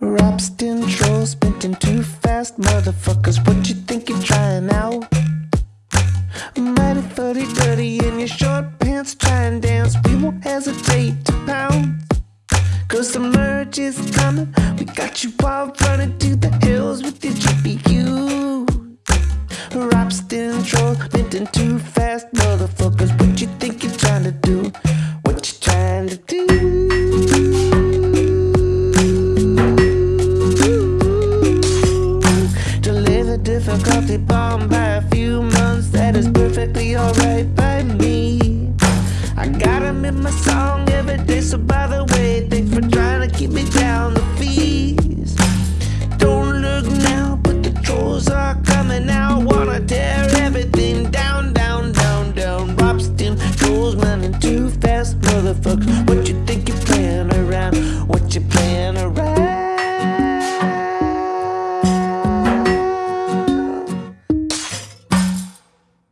Ropsten trolls sprinting too fast, motherfuckers. What you think you're trying out? Mighty fuddy duddy in your short pants, try and dance. We won't hesitate to pound. Cause the merge is coming. We got you all running to the hills with your GPU. Ropsten trolls sprinting too fast, motherfuckers. took off bomb by a few months That is perfectly alright by me. I got him in my song every day So by the way, thanks for trying to keep me down the fees Don't look now, but the trolls are coming out. Wanna tear everything down, down, down, down. Ropsten, trolls, running too fast motherfuckers. What you think you're playing around? What you